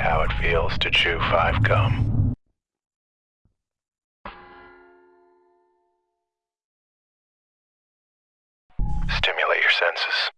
how it feels to chew five gum. Stimulate your senses.